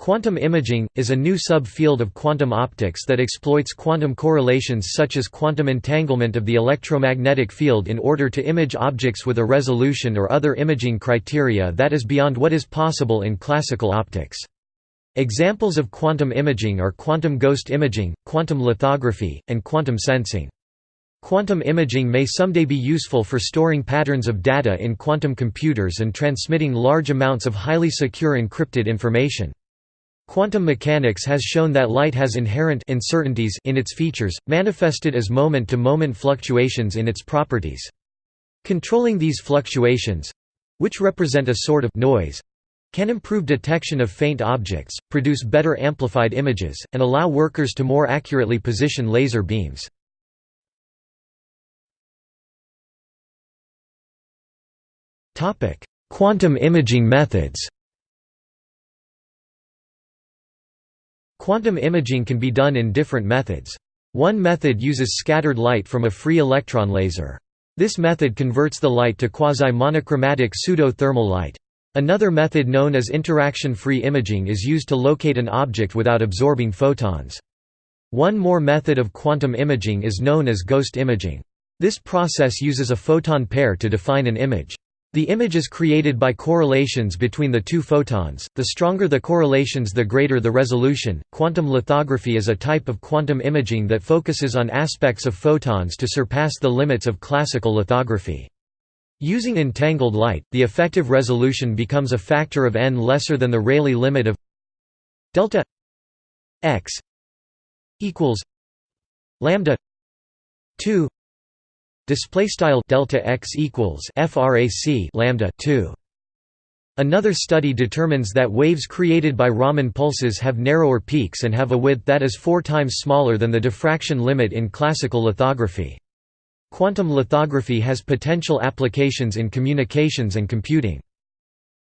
Quantum imaging, is a new sub-field of quantum optics that exploits quantum correlations such as quantum entanglement of the electromagnetic field in order to image objects with a resolution or other imaging criteria that is beyond what is possible in classical optics. Examples of quantum imaging are quantum ghost imaging, quantum lithography, and quantum sensing. Quantum imaging may someday be useful for storing patterns of data in quantum computers and transmitting large amounts of highly secure encrypted information. Quantum mechanics has shown that light has inherent uncertainties in its features, manifested as moment-to-moment -moment fluctuations in its properties. Controlling these fluctuations—which represent a sort of noise—can improve detection of faint objects, produce better amplified images, and allow workers to more accurately position laser beams. Quantum imaging methods Quantum imaging can be done in different methods. One method uses scattered light from a free electron laser. This method converts the light to quasi-monochromatic pseudo-thermal light. Another method known as interaction-free imaging is used to locate an object without absorbing photons. One more method of quantum imaging is known as ghost imaging. This process uses a photon pair to define an image. The image is created by correlations between the two photons. The stronger the correlations, the greater the resolution. Quantum lithography is a type of quantum imaging that focuses on aspects of photons to surpass the limits of classical lithography. Using entangled light, the effective resolution becomes a factor of n lesser than the Rayleigh limit of delta x equals lambda 2 display style delta x equals frac lambda 2 Another study determines that waves created by Raman pulses have narrower peaks and have a width that is four times smaller than the diffraction limit in classical lithography. Quantum lithography has potential applications in communications and computing.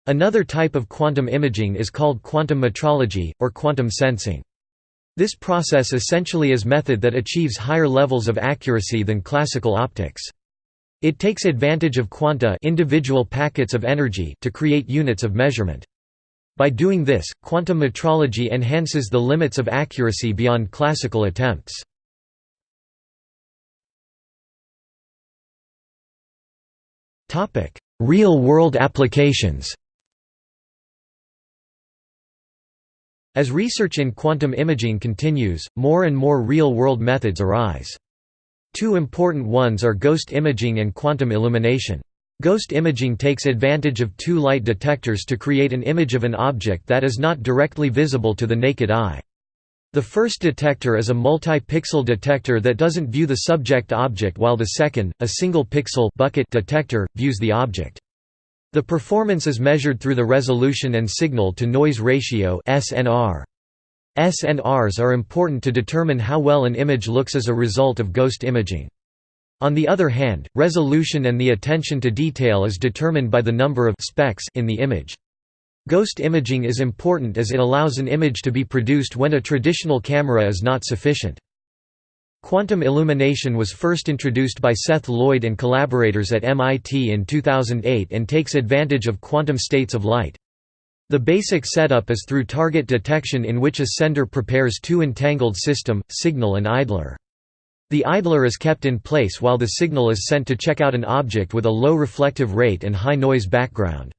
Another type of quantum imaging is called quantum metrology, or quantum sensing. This process essentially is method that achieves higher levels of accuracy than classical optics. It takes advantage of quanta individual packets of energy to create units of measurement. By doing this, quantum metrology enhances the limits of accuracy beyond classical attempts. Real-world applications As research in quantum imaging continues, more and more real-world methods arise. Two important ones are ghost imaging and quantum illumination. Ghost imaging takes advantage of two light detectors to create an image of an object that is not directly visible to the naked eye. The first detector is a multi-pixel detector that doesn't view the subject object while the second, a single pixel bucket detector, views the object. The performance is measured through the resolution and signal-to-noise ratio SNR. SNRs are important to determine how well an image looks as a result of ghost imaging. On the other hand, resolution and the attention to detail is determined by the number of specks in the image. Ghost imaging is important as it allows an image to be produced when a traditional camera is not sufficient. Quantum illumination was first introduced by Seth Lloyd and collaborators at MIT in 2008 and takes advantage of quantum states of light. The basic setup is through target detection in which a sender prepares two entangled system, signal and idler. The idler is kept in place while the signal is sent to check out an object with a low reflective rate and high noise background.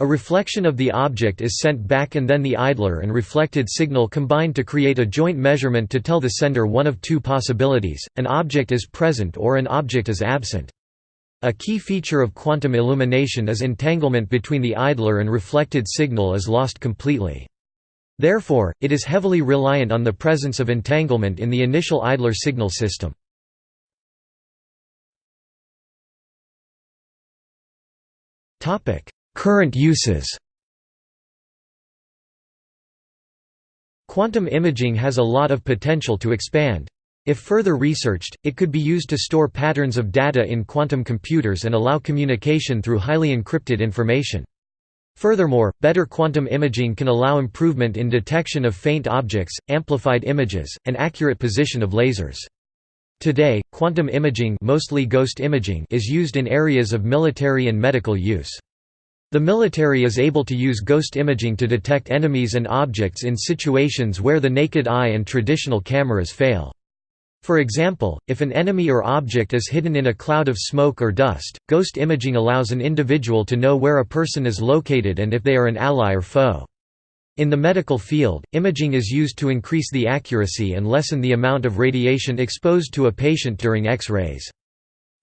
A reflection of the object is sent back and then the idler and reflected signal combine to create a joint measurement to tell the sender one of two possibilities, an object is present or an object is absent. A key feature of quantum illumination is entanglement between the idler and reflected signal is lost completely. Therefore, it is heavily reliant on the presence of entanglement in the initial idler signal system. Topic: Current uses Quantum imaging has a lot of potential to expand. If further researched, it could be used to store patterns of data in quantum computers and allow communication through highly encrypted information. Furthermore, better quantum imaging can allow improvement in detection of faint objects, amplified images, and accurate position of lasers. Today, quantum imaging, mostly ghost imaging is used in areas of military and medical use. The military is able to use ghost imaging to detect enemies and objects in situations where the naked eye and traditional cameras fail. For example, if an enemy or object is hidden in a cloud of smoke or dust, ghost imaging allows an individual to know where a person is located and if they are an ally or foe. In the medical field, imaging is used to increase the accuracy and lessen the amount of radiation exposed to a patient during X-rays.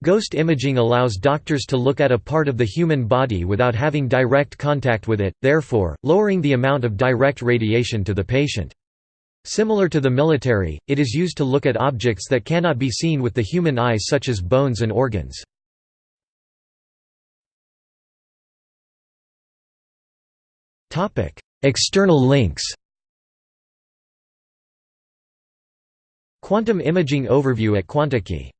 Ghost imaging allows doctors to look at a part of the human body without having direct contact with it, therefore, lowering the amount of direct radiation to the patient. Similar to the military, it is used to look at objects that cannot be seen with the human eye such as bones and organs. External links Quantum imaging overview at Quanticky